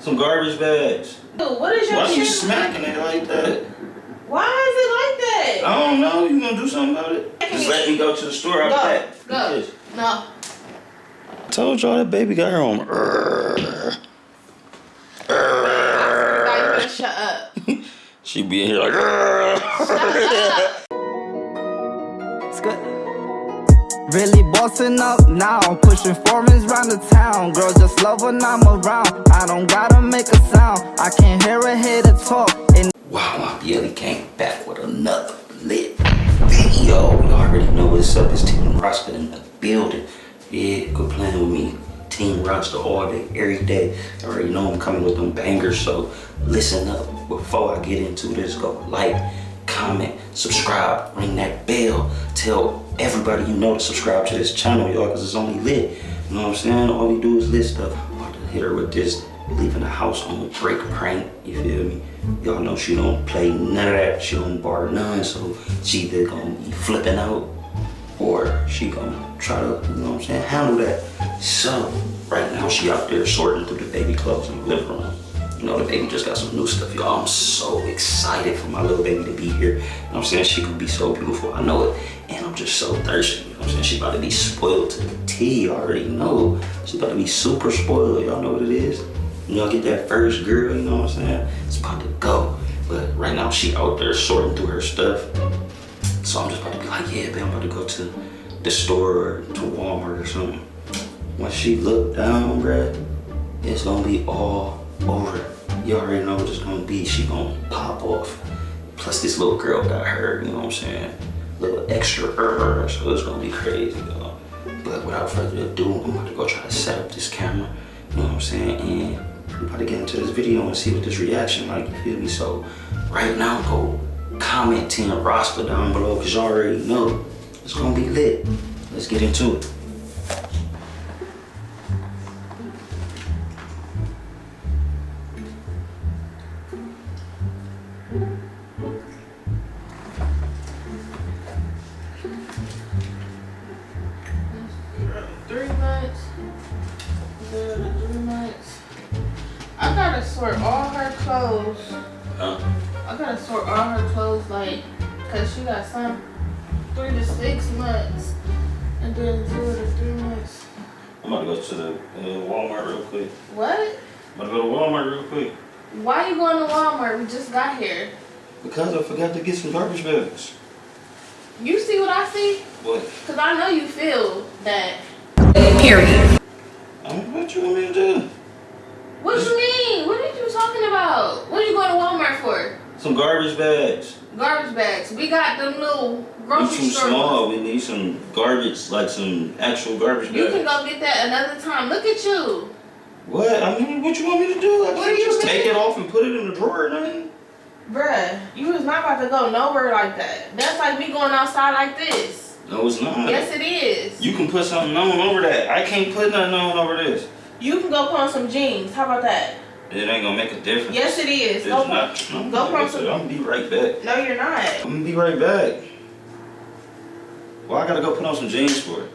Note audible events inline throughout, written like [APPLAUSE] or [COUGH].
Some garbage bags. Dude, what is your Why you smacking it like that? Why is it like that? I don't know. You gonna do something about it? Just let me go to the store after Go, that. go. Yes. No. I told y'all that baby got her on. Now you better shut up. [LAUGHS] She be in here like. [LAUGHS] Shut up. It's good. Really bossing up now, pushing foreigns round the town. Girl, just love when I'm around. I don't gotta make a sound. I can hear a hater talk. And Wow, I really came back with another lit video. You already know what's up. It's Team Roster in the building. Yeah, good playing with me. Team Roster all day, every day. I already know I'm coming with them bangers, so listen up. Before I get into this, go like, comment, subscribe, ring that bell. Tell everybody you know to subscribe to this channel, y'all, because it's only lit. You know what I'm saying? All we do is lit stuff. I'm about to hit her with this leaving the house on a break prank. You feel me? Y'all know she don't play none of that. She don't bar none. So she either gonna be flipping out or she gonna try to, you know what I'm saying, handle that. So right now she out there sorting through the baby clothes in the living room. You know, the baby just got some new stuff, y'all. I'm so excited for my little baby to be here. You know what I'm saying? She could be so beautiful. I know it. And I'm just so thirsty. You know what I'm saying? She about to be spoiled to the T. Already know. She about to be super spoiled. Y'all know what it is? You know, get that first girl, you know what I'm saying? It's about to go. But right now she out there sorting through her stuff. So I'm just about to be like, yeah, babe, I'm about to go to the store or to Walmart or something. When she look down, bruh, it's gonna be all over. You already know what it's gonna be. She gonna pop off. Plus this little girl got her, you know what I'm saying? Little extra er, so it's gonna be crazy. But without further ado, I'm about to go try to set up this camera, you know what I'm saying? And we're about to get into this video and see what this reaction like, you feel me? So right now, go comment Team Roster down below because you already know it's gonna be lit. Let's get into it. Three months. Three months. I gotta sort all her clothes. Huh? I gotta sort all her clothes like, cause she got some three to six months, and then zero to three months. I'm about to go to the uh, Walmart real quick. What? I'm about to go to Walmart real quick. Why you going to Walmart? We just got here. Because I forgot to get some garbage bags. You see what I see? What? Cause I know you feel that. Period. I don't know what you want me to do. What you mean? What are you talking about? What are you going to Walmart for? Some garbage bags. Garbage bags. We got them little We grocery too store. small. We need some garbage, like some actual garbage bags. You can go get that another time. Look at you. What? I mean, what you want me to do? I can't just take it off and put it in the drawer or nothing. Bruh, you was not about to go nowhere like that. That's like me going outside like this. No, it's not. Yes, it is. You can put something on over that. I can't put nothing on over this. You can go put on some jeans. How about that? It ain't gonna make a difference. Yes, it is. It's Go not. No, go put said, some- I'm gonna be right back. No, you're not. I'm gonna be right back. Well, I gotta go put on some jeans for it.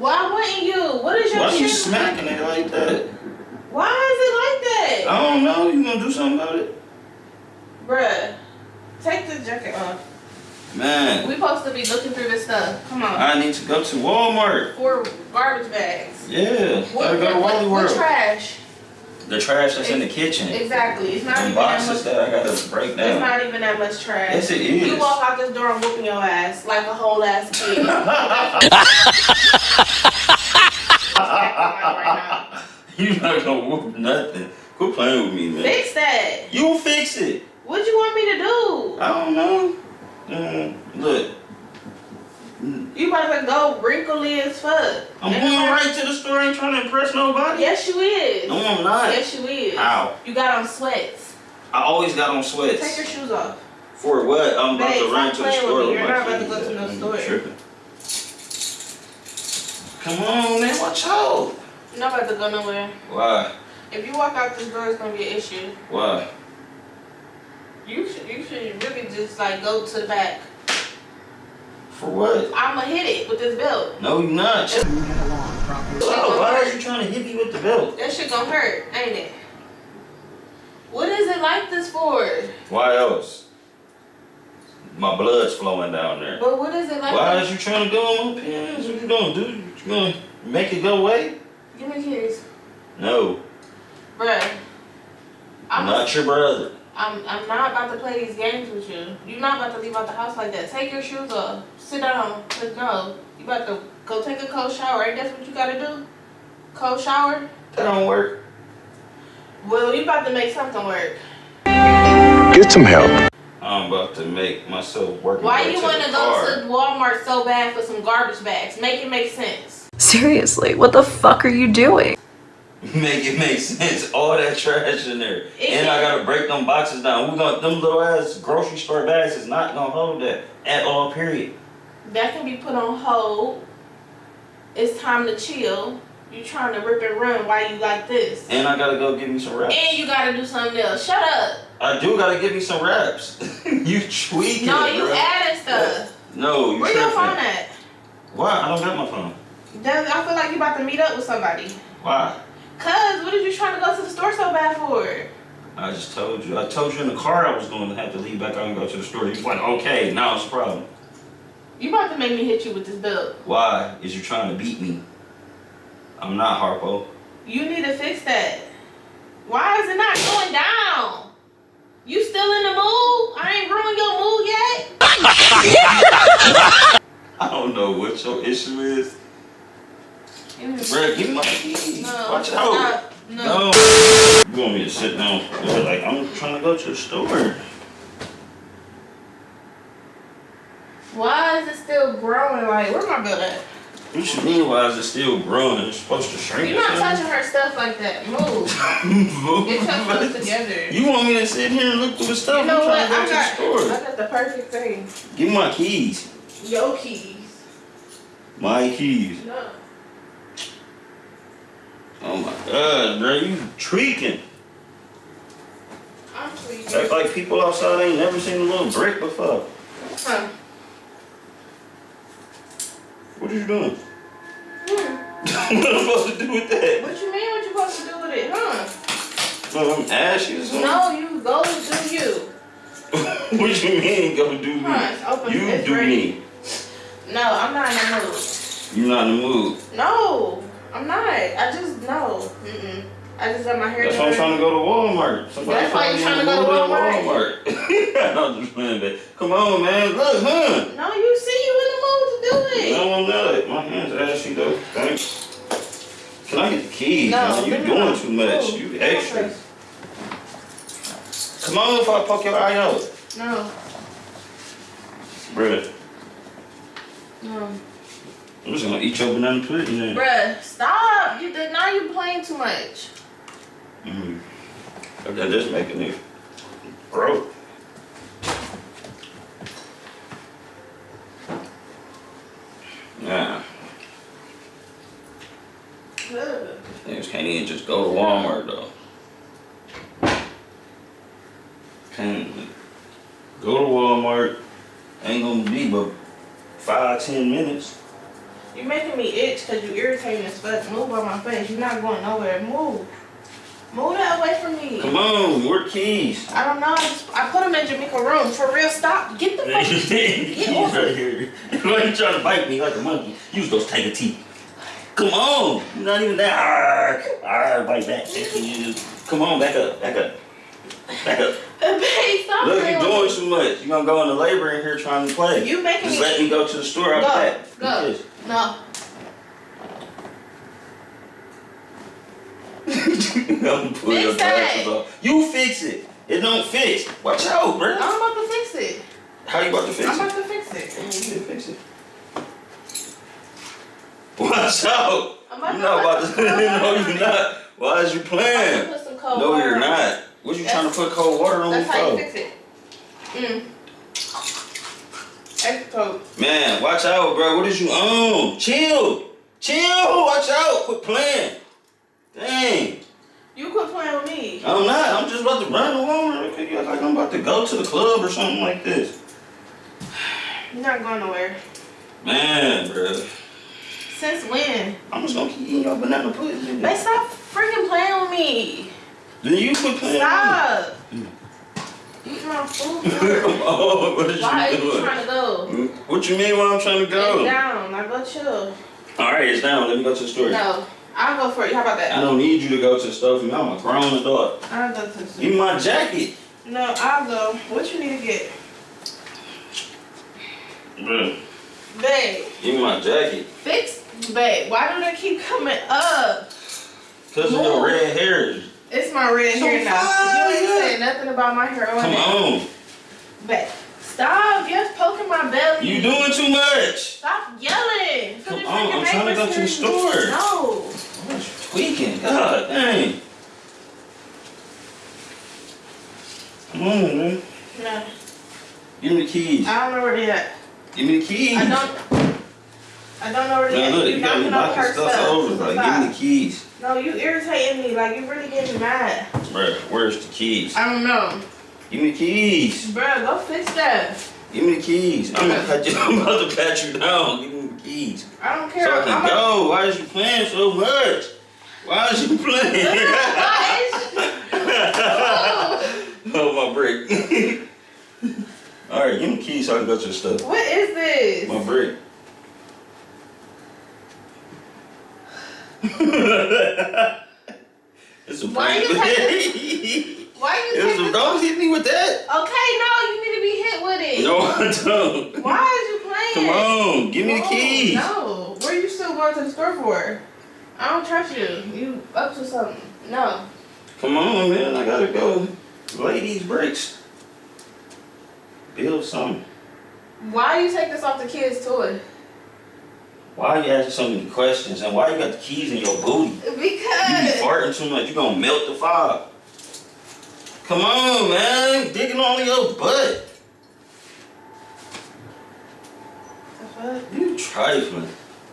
Why wouldn't you? What is your Why are you smacking it like that? Why is it like that? I don't know. You gonna do something about it? Bruh, take this jacket off. Man, We supposed to be looking through this stuff. Come on. I need to go to Walmart. For garbage bags. Yeah, gotta go to what, Wally what trash? The trash that's in the kitchen. Exactly. It's not even that much. that I gotta break It's not even that much trash. Yes, it is. You walk out this door and whooping your ass like a whole ass kid. [LAUGHS] [LAUGHS] right [LAUGHS] you not gonna whoop nothing. Quit playing with me, man. Fix that. You fix it. What you want me to do? I don't know. Mm, look, You about to go wrinkly as fuck. I'm And going right to the store. Ain't trying to impress nobody. Yes, you is. No, I'm not. Yes, you is. How? You got on sweats. I always got on sweats. Take your shoes off. For what? I'm about Babe, to run to the store. You're not about to go to no store. tripping. Come on, man. Watch out. You're not about to go nowhere. Why? If you walk out this door, it's gonna be an issue. Why? You should, you should really just like go to the back. For what? I'ma hit it with this belt. No, you're not. It's- Oh, why are you trying trying to hit me with the belt? That shit gonna hurt, ain't it? What is it like this for? Why else? My blood's flowing down there. But what is it like? Why this? is you trying to go on my pants? What you gonna do? You gonna make it go away? Give me keys, No, bruh. I'm I'm not your brother. I'm I'm not about to play these games with you. You're not about to leave out the house like that. Take your shoes off. Sit down. Let's go. You about to go take a cold shower. Ain't that what you gotta do? Cold shower? That don't work. Well, you about to make something work. Get some help. I'm about to make myself work. Why my you wanna go car. to Walmart so bad for some garbage bags? Make it make sense. Seriously, what the fuck are you doing? [LAUGHS] Make it make sense. All that trash in there. It and I gotta break them boxes down. We gonna them little ass grocery store bags is not gonna hold that at all, period. That can be put on hold. It's time to chill. You trying to rip and run Why you like this. And I gotta go get me some wraps. And you gotta do something else. Shut up. I do gotta give me some wraps. [LAUGHS] you tweaking. No, you bro. adding stuff. No, you Where your phone at? Why? I don't got my phone. Does- I feel like you about to meet up with somebody. Why? Cause what are you trying to go to the store so bad for? I just told you. I told you in the car I was going to have to leave back out and go to the store. You was like, okay, now it's a problem. You about to make me hit you with this belt. Why? Is you trying to beat me? I'm not Harpo. You need to fix that. Why is it not going down? You still in the mood? I ain't ruined your mood yet. I don't know what your issue is. Bruh, give me my keys. No. Watch out. Stop. No. No. You want me to sit down? You're Like, I'm trying to go to the store. Why is it still growing? Like, where my belt at? What you mean, why is it still growing? It's supposed to shrink. You're not touching her stuff like that. Move. Move. [LAUGHS] Get your stuff together. You want me to sit here and look through the stuff? You know I'm what? trying I to got, go to the I got the perfect thing. Give me my keys. Your keys. My keys. No. Oh my god, bro, you tweaking. I'm tweaking. Act like people outside ain't never seen a little brick before. Huh. What are you doing? Hmm. [LAUGHS] what am I supposed to do with that? What you mean? What you supposed to do with it? Huh? Well, I'm ashy or something. No, you go do you. [LAUGHS] what you mean go do me? Huh. You it's do ready. me. No, I'm not in the mood. You're not in the mood. No, I'm not. I just no. Mm-mm. I just got my hair That's why I'm trying to go to Walmart. Somebody That's why you me trying to go to Walmart? Walmart. [LAUGHS] I'm just playing that. Come on, man. Look, huh? No, you see you in the mood to do it. No, I'm not. My hands are ashy though. Thanks. Can I get the keys? No, man? You give me doing too much. You extra. Come on, if I poke your eye out. No, Bruh, no. I'm just gonna eat your banana pudding then. Bruh, stop. You did now you playing too much. Mm. Okay, just making it grow. Niggas can't even just go to Walmart though. Can't go to Walmart. Ain't gonna be but five, ten minutes. You're making me itch because you irritating as fuck. Move on my face. You're not going nowhere. Move. Move that away from me. Come on, where the keys? I don't know. I, just, I put them in Jamaica room. For real, stop. Get the fuck. [LAUGHS] keys off right here. Why you trying to bite me like a monkey? Use those tiger teeth. Come on, you're not even that. Arr, arr, bite back. Come on, back up, back up, back up. [LAUGHS] Babe, stop. Look, you're doing too much. You're gonna go into labor in here trying to play. You making Just me. let me go to the store Go, after [LAUGHS] that. go. No. I'm pull your glasses off. You fix it. It don't fix. Watch out, bro. I'm about to fix it. How you about to fix it? I'm about to fix it. Yeah, fix it. Watch out. You're not about to. no, you're not. Why is you playing? put some cold No, you're not. What you trying to put cold water on me That's how you fix it. Mm. Extra cold. Man, watch out, bro. What is you on? Chill. Chill. Watch out. Quit playing. Dang. You quit playing with me. I'm not. I'm just about to run the Walmart. real quick. Like I'm about to go to the club or something like this. You're not going nowhere. Man, bro. Since when? I'm just gonna keep eating your banana pudding. They stop freaking playing with me. Then you quit playing. Stop. Eat my food. On, what is Why are you you doing? trying to go? What you mean why I'm trying to go? down. I go chill. Alright, it's down. Let me go to the store. No. I'll go for it. How about that? I don't need you to go to the store for me. I'm a grown adult. I'll go to the Give store. me my jacket. No, I'll go. What you need to get? Bruh, Babe, give me my jacket. fix. Babe, why do they keep coming up? Cause of your red hair. It's my red So hair now. fine, You ain't yeah. saying nothing about my hair on Come it. on. Babe, stop. You're poking my belly. You doing too much. Stop yelling. So Come on, I'm trying to go to the hear you. store. No. What you tweaking? God dang. Come on, man. No. Give me the keys. I don't know where they at. Give me the keys. I don't. I don't know where they Man, at. look, You you got me knocking over stuff stuff. over. Like, give me the keys. No, you irritating me. Like you really getting mad. Bruh, where's the keys? I don't know. Give me the keys. Bruh, go fix that. Give me the keys. I'm, gonna pat you, [LAUGHS] I'm about to pat you down. Give me the keys. I don't care. So I can I'm a- go. Why is you playing so much? Why is you playing? oh, [LAUGHS] my brick. [LAUGHS] Alright, give me the keys so I can go to the stuff. What is this? My brick. [LAUGHS] it's a Why you Why you taking? don't hit me with that. Okay, no, you need to be hit with it. No, I don't. Why is you playing? Come on, give me the keys. No, where are you still going to the store for? I don't trust you. You up to something? No. Come on, man. I gotta go lay these bricks. Build something. Why you take this off the kids' toy? Why are you asking so many questions? And why you got the keys in your booty? Because. You be farting too much. You gonna melt the fire. Come on, man. Digging on your butt. The fuck? You trifling.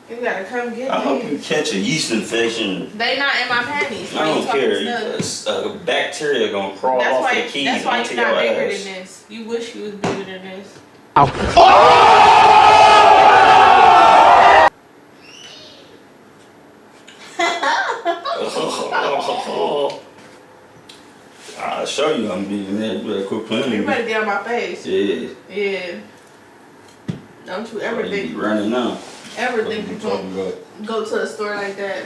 You gotta come get I hope you catch a yeast infection. They not in my panties. I don't care. A, a bacteria gonna crawl That's off why. the keys That's why you're not bigger ass. than this. You wish you was bigger than this. Oh! [LAUGHS] I'll show you I'm being that. You better quit playing You better get on my face. Yeah. Yeah. Don't you ever Ever be think running now. ever What think you you talking about? go to a store like that?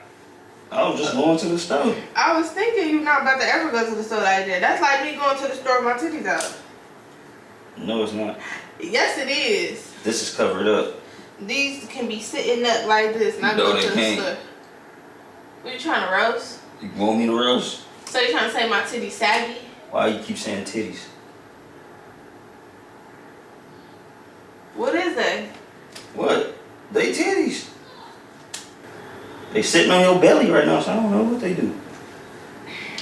I was just going to the store. I was thinking you're not about to ever go to the store like that. That's like me going to the store with my titties out. No, it's not. Yes, it is. This is covered up. These can be sitting up like this, not No, going to the can't. store. What you trying to roast? You want me to roast? So you trying to say my titties saggy? Why you keep saying titties? What is that? What? They titties. They sitting on your belly right now, so I don't know what they do.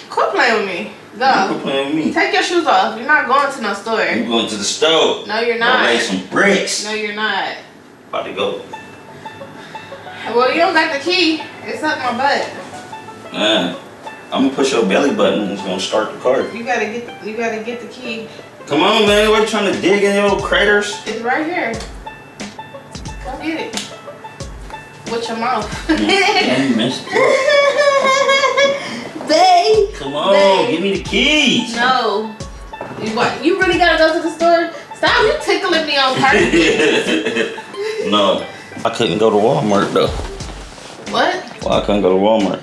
Quit playing with me. You Go. quit playing with me. Take your shoes off. You're not going to no store. You going to the store. No, you're Go not. lay some bricks. No, you're not. About to go. Well, you don't got the key. It's up my butt. Man, I'm gonna push your belly button and it's gonna start the car. You gotta get. You gotta get the key. Come on, man. What you trying to dig in your craters? It's right here. Come get it. With your mouth. Damn, you missed it. Babe. Come on, Babe. give me the keys. No. You what? You really gotta go to the store? Stop! You tickling me on purpose. [LAUGHS] no, I couldn't go to Walmart though. what? Well, I couldn't go to Walmart.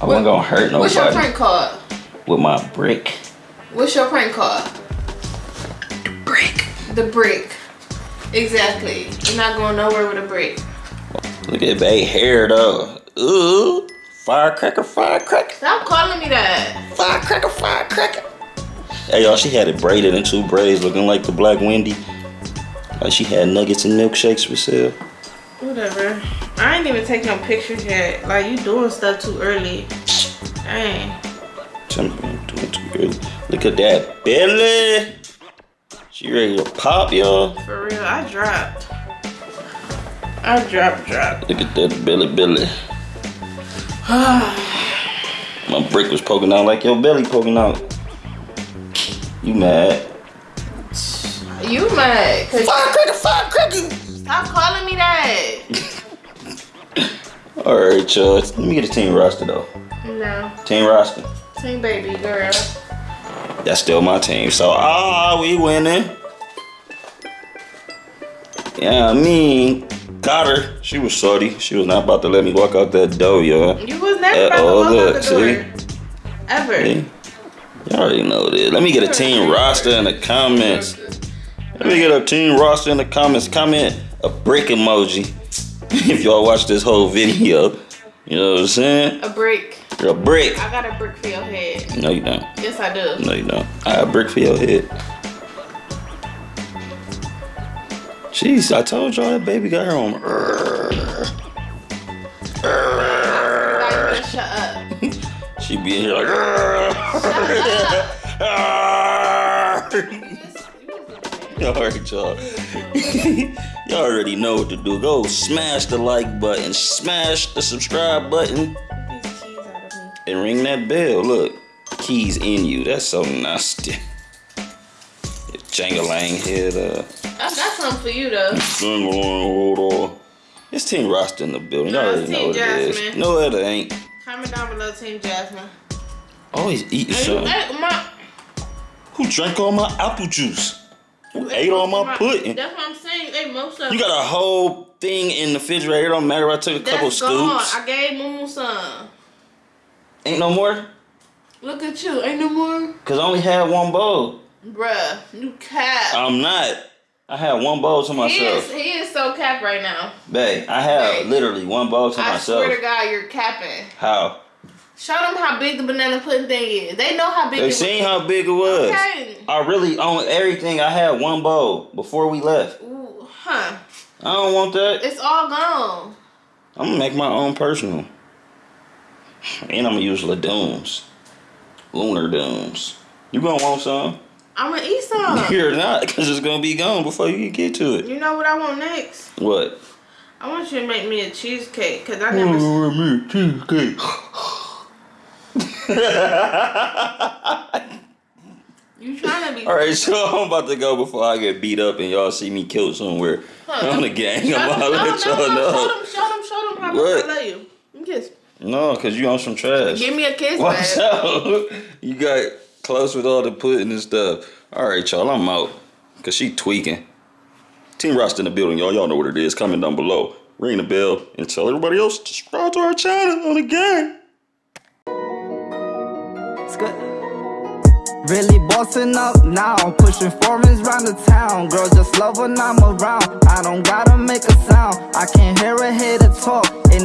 I wasn't gonna hurt nobody. What's your nobody prank called? with my brick. What's your prank called? The brick. The brick. Exactly. You're not going nowhere with a brick. Look at bae hair though. Ooh, firecracker, firecracker, Stop calling me that. firecracker, firecracker. Hey y'all, she had it braided in two braids, looking like the Black Wendy. Like she had nuggets and milkshakes for sale. Whatever. I ain't even taking no pictures yet. Like you doing stuff too early. Dang. Something doing too early. Look at that belly. She ready to pop, y'all. For real, I dropped. I dropped, dropped. Look at that belly, belly. [SIGHS] My brick was poking out like your belly poking out. You mad? You mad? Firecracker, firecracker. stop calling me that. [LAUGHS] All right, y'all. Let me get a team roster though. No. Team roster. Team baby girl. That's still my team. So ah, we winning. Yeah, I mean, got her. She was sorty. She was not about to let me walk out that door, y'all. You was never Uh, about to walk look, out the door. Ever. See? Y'all already know this. Let me get a team roster in the comments. Let me get a team roster in the comments. Comment a brick emoji [LAUGHS] if y'all watch this whole video. You know what I'm saying? A brick. You're a brick. I got a brick for your head. No, you don't. Yes, I do. No, you don't. I have a brick for your head. Jeez, I told y'all that baby got her on. Shut up. [LAUGHS] She be in here like. All right, [LAUGHS] y'all. [LAUGHS] y'all already know what to do. Go smash the like button, smash the subscribe button, and ring that bell. Look, keys in you. That's so nasty. Jangalang head up. Uh, I got something for you though. Jangalang hold on. It's Team Roster in the building. Y'all No, already know what it is. No, it ain't. Comment down below, Team Jasmine. Oh, Always eating Hey, something. my, Who drank all my apple juice? Who ate all my pudding? That's what I'm saying. Hey, most of You got a whole thing in the refrigerator. It don't matter. if I took a couple That's gone. scoops. I gave Mumu some. Ain't no more. Look at you. Ain't no more. Cause I only had one bowl. Bruh, you cap. I'm not. I had one bowl to myself. he, is, he is so cap right now. Babe, I have Babe. literally one bowl to I myself. swear to God, you're capping. How? Show them how big the banana pudding thing is. They know how big They it seen how big it was. Okay. I really on everything. I had one bowl before we left. Ooh, huh. I don't want that. It's all gone. I'm gonna make my own personal. And I'm gonna use Ladoons. Lorna Doones. You gonna want some? I'm gonna eat some. [LAUGHS] You're not, because it's gonna be gone before you get to it. You know what I want next? What? I want you to make me a cheesecake because I never. me cheesecake. You trying to be. [LAUGHS] All right, so I'm about to go before I get beat up and y'all see me killed somewhere Huh. on the gang. I'm them, gonna let y'all know. show them, show them, show them how much? I love you. A kiss. No, cause you on some trash. Give me a kiss, Watch man. out. [LAUGHS] You got close with all the pudding and stuff. All right, y'all, I'm out. Cause she tweaking. Team Roster in the building, y'all. Y'all know what it is. Comment down below. Ring the bell and tell everybody else to subscribe to our channel on the game. It's good. Really bossing up now, pushing foreigns round the town. Girls just love when I'm around. I don't gotta make a sound. I can't hear a hater talk. And